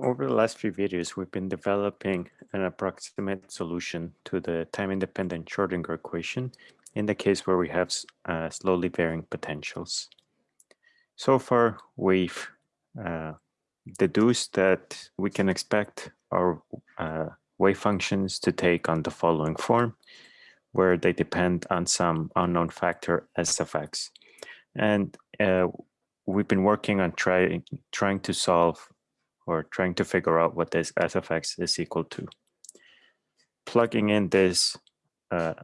Over the last few videos, we've been developing an approximate solution to the time-independent Schrodinger equation in the case where we have uh, slowly varying potentials. So far, we've uh, deduced that we can expect our uh, wave functions to take on the following form, where they depend on some unknown factor s of x. And uh, we've been working on trying trying to solve or trying to figure out what this s of x is equal to. Plugging in this uh,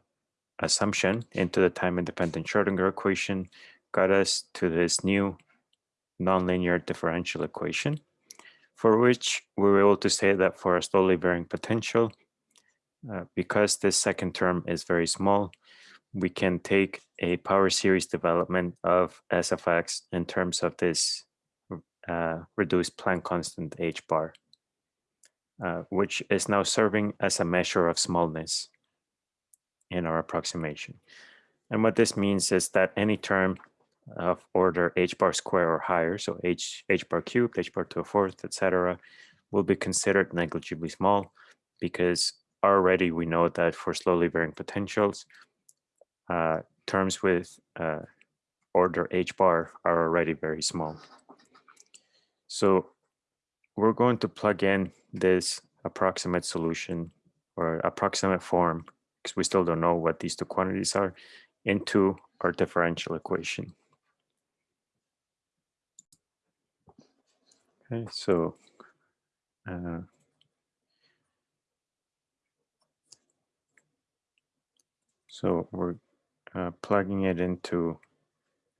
assumption into the time-independent Schrodinger equation got us to this new nonlinear differential equation, for which we were able to say that for a slowly varying potential, uh, because this second term is very small, we can take a power series development of s of x in terms of this uh, reduced Planck constant h bar, uh, which is now serving as a measure of smallness in our approximation. And what this means is that any term of order h bar square or higher, so h, h bar cubed, h bar to a fourth, etc., will be considered negligibly small because already we know that for slowly varying potentials, uh, terms with uh, order h bar are already very small. So we're going to plug in this approximate solution or approximate form, because we still don't know what these two quantities are, into our differential equation. Okay, so uh, so we're uh, plugging it into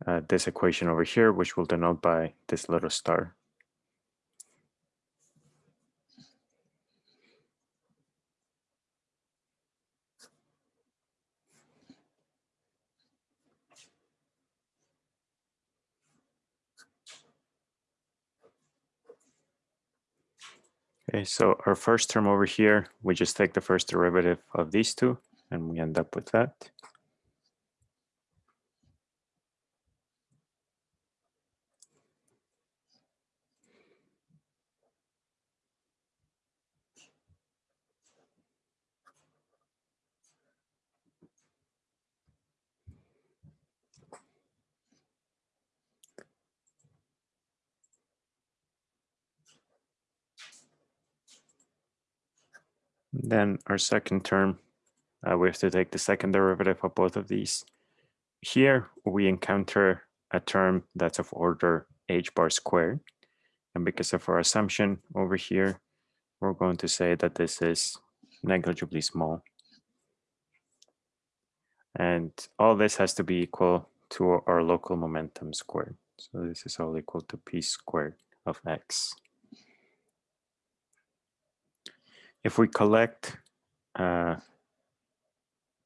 uh, this equation over here, which we'll denote by this little star. Okay, so our first term over here, we just take the first derivative of these two, and we end up with that. Then our second term, uh, we have to take the second derivative of both of these. Here we encounter a term that's of order h bar squared. And because of our assumption over here, we're going to say that this is negligibly small. And all this has to be equal to our local momentum squared. So this is all equal to p squared of x. if we collect uh,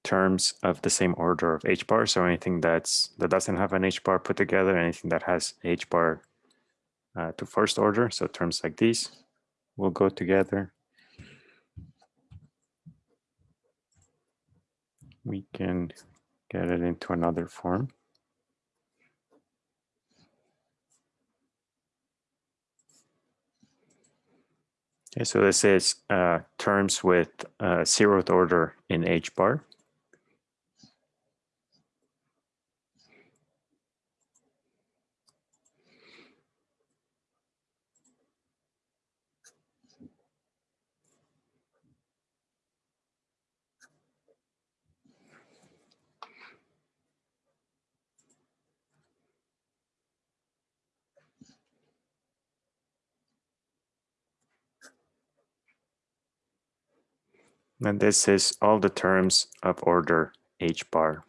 terms of the same order of h bar, so anything that's that doesn't have an h bar put together, anything that has h bar uh, to first order, so terms like these will go together. We can get it into another form. Okay, so this is uh, terms with uh, zeroth order in H bar. And this is all the terms of order h bar.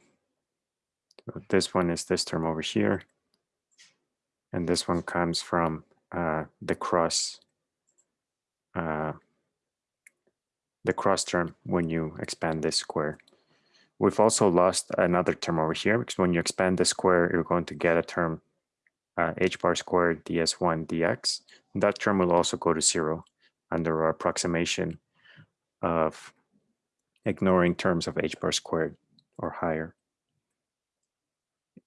So this one is this term over here. And this one comes from uh, the cross uh, the cross term when you expand this square. We've also lost another term over here because when you expand the square, you're going to get a term uh, h bar squared ds1 dx. That term will also go to zero under our approximation of ignoring terms of h bar squared or higher.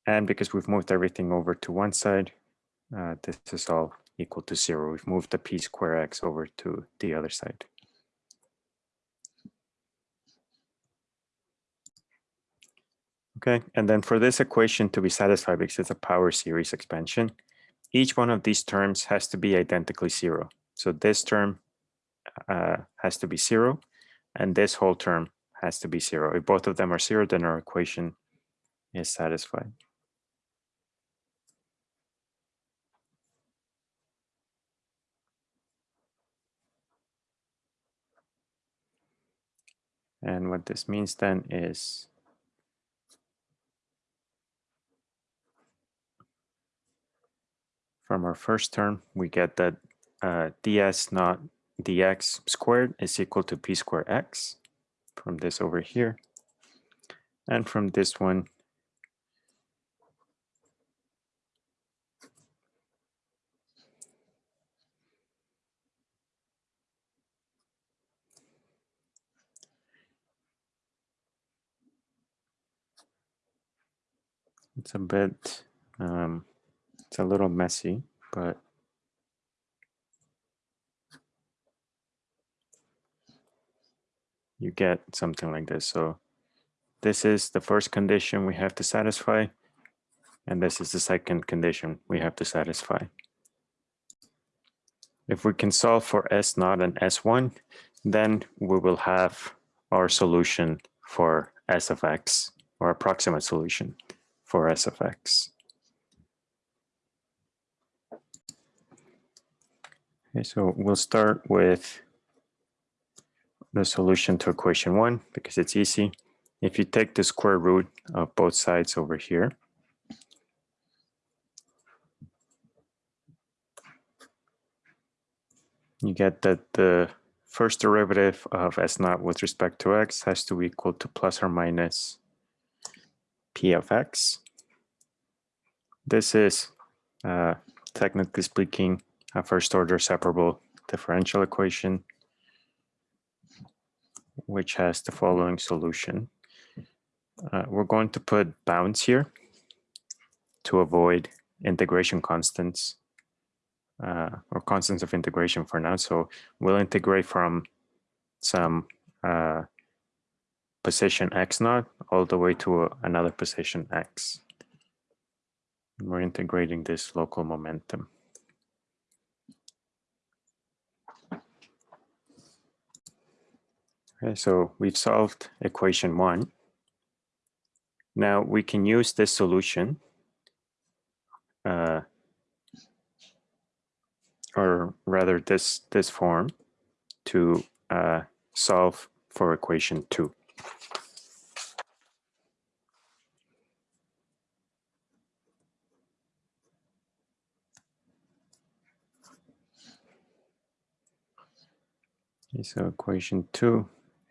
And because we've moved everything over to one side, uh, this is all equal to zero. We've moved the p square x over to the other side. Okay, and then for this equation to be satisfied, because it's a power series expansion, each one of these terms has to be identically zero. So this term uh, has to be zero, and this whole term has to be zero. If both of them are zero, then our equation is satisfied. And what this means then is from our first term, we get that uh, ds naught dx squared is equal to p squared x from this over here. And from this one, it's a bit, um, it's a little messy, but you get something like this. So this is the first condition we have to satisfy, and this is the second condition we have to satisfy. If we can solve for S naught and S1, then we will have our solution for S of X, or approximate solution for S of X. Okay, so we'll start with the solution to equation one because it's easy. If you take the square root of both sides over here, you get that the first derivative of s naught with respect to x has to be equal to plus or minus p of x. This is, uh, technically speaking, a first order separable differential equation which has the following solution. Uh, we're going to put bounds here to avoid integration constants uh, or constants of integration for now. So we'll integrate from some uh, position x naught all the way to another position x. we're integrating this local momentum. Okay, so we've solved equation one. Now we can use this solution uh, or rather this, this form to uh, solve for equation two. So equation two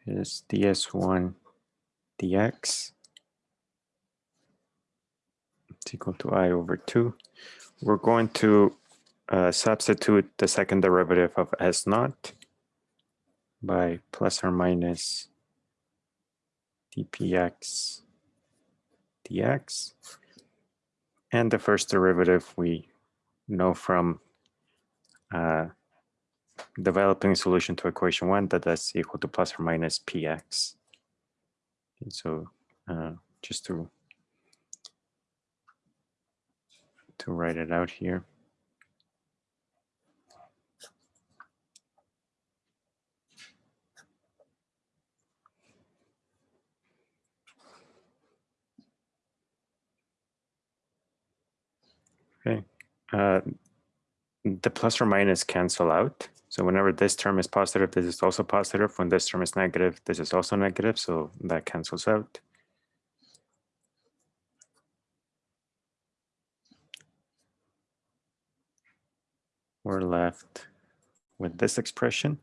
is ds1 dx it's equal to i over 2. We're going to uh, substitute the second derivative of s naught by plus or minus dpx dx. And the first derivative we know from uh, developing a solution to equation one that that's equal to plus or minus px. And so uh, just to to write it out here. Okay, uh, the plus or minus cancel out. So whenever this term is positive, this is also positive. When this term is negative, this is also negative. So that cancels out. We're left with this expression.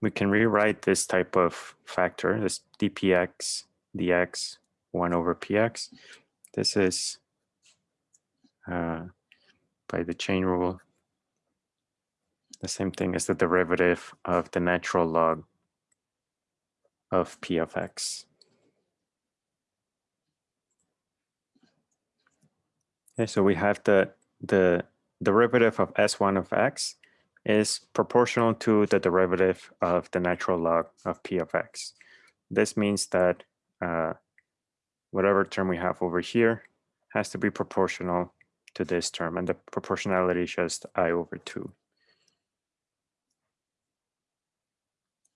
We can rewrite this type of factor, this dpx dx 1 over px. This is uh, by the chain rule the same thing as the derivative of the natural log of p of x. Okay, so we have the, the derivative of s1 of x is proportional to the derivative of the natural log of p of x. This means that uh, whatever term we have over here has to be proportional to this term, and the proportionality is just i over 2.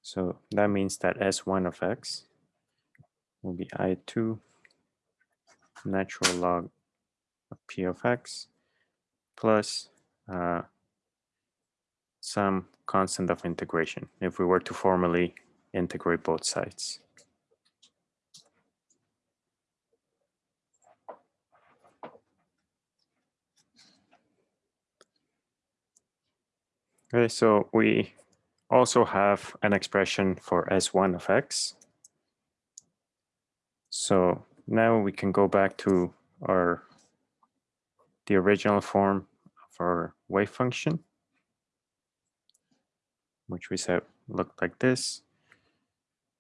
So that means that s1 of x will be i2 natural log of p of x plus uh, some constant of integration if we were to formally integrate both sides. Okay, so we also have an expression for S1 of x. So now we can go back to our the original form of our wave function, which we said looked like this.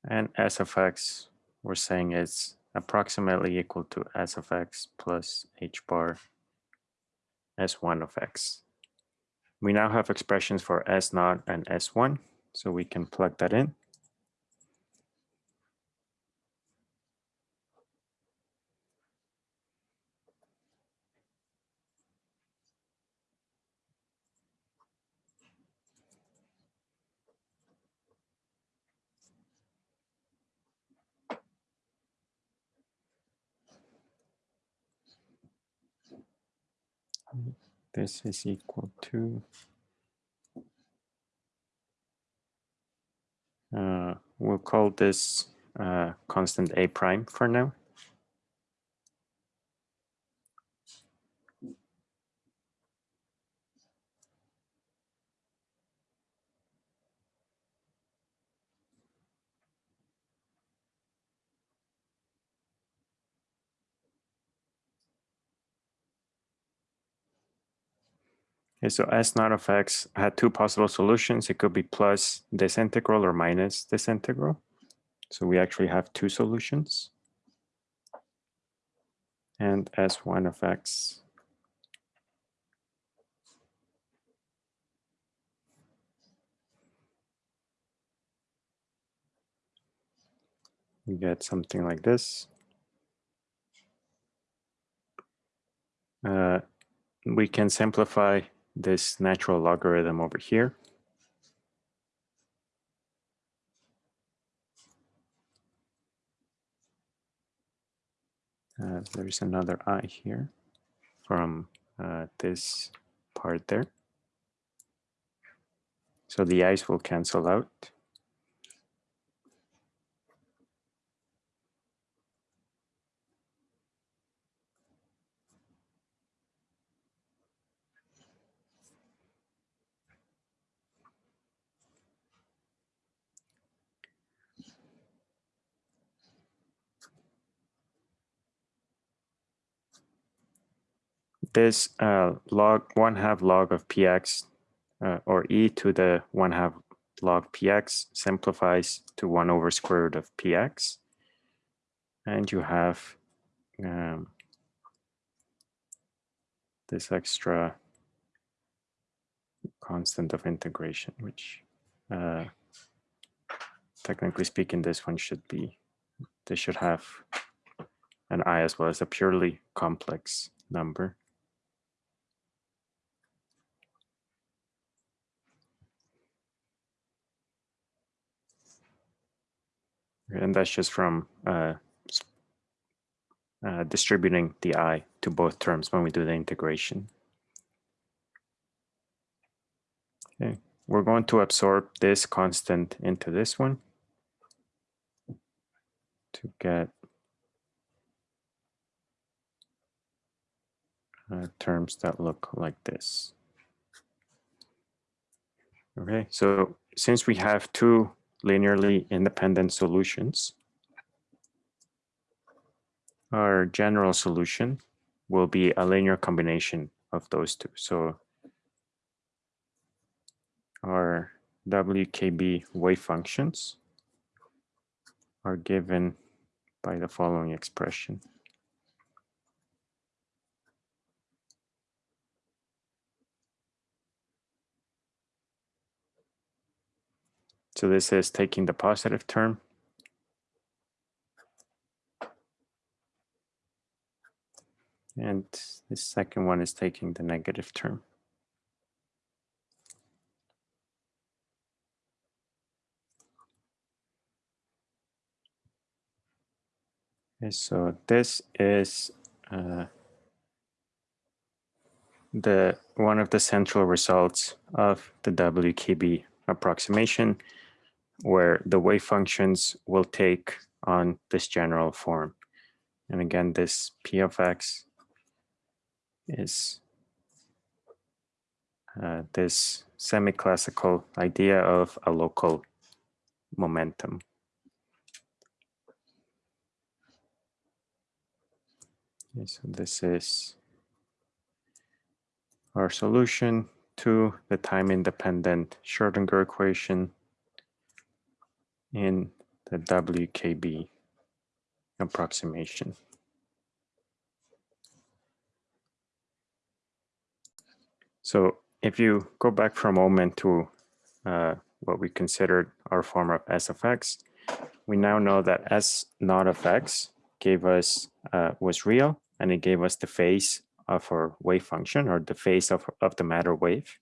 And s of x, we're saying is approximately equal to s of x plus h bar s1 of x. We now have expressions for S0 and S1, so we can plug that in. This is equal to uh, we'll call this uh, constant a prime for now. Okay, so S naught of x had two possible solutions. It could be plus this integral or minus this integral. So we actually have two solutions. And S1 of x we get something like this. Uh, we can simplify this natural logarithm over here. Uh, there's another i here from uh, this part there. So the i's will cancel out. This uh, log one half log of px uh, or e to the one half log px simplifies to one over square root of px. And you have um, this extra constant of integration, which uh, technically speaking, this one should be, this should have an i as well as a purely complex number. And that's just from uh, uh, distributing the i to both terms when we do the integration. Okay, we're going to absorb this constant into this one to get uh, terms that look like this. Okay, so since we have two linearly independent solutions, our general solution will be a linear combination of those two. So our WKB wave functions are given by the following expression. So this is taking the positive term. And the second one is taking the negative term. So this is uh, the one of the central results of the WKB approximation, where the wave functions will take on this general form. And again, this p of x is uh, this semi-classical idea of a local momentum. Okay, so this is our solution to the time-independent Schrodinger equation in the WKB approximation. So if you go back for a moment to uh, what we considered our form of S of x, we now know that S naught of x gave us uh, was real and it gave us the phase of our wave function or the phase of, of the matter wave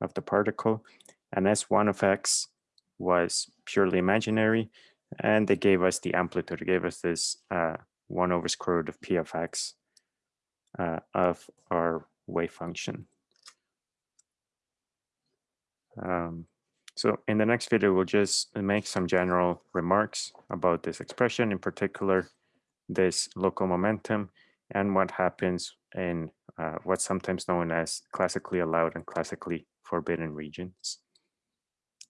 of the particle. And S1 of x was purely imaginary and they gave us the amplitude, it gave us this uh, 1 over square root of p of x uh, of our wave function. Um, so in the next video, we'll just make some general remarks about this expression, in particular, this local momentum and what happens in uh, what's sometimes known as classically allowed and classically forbidden regions.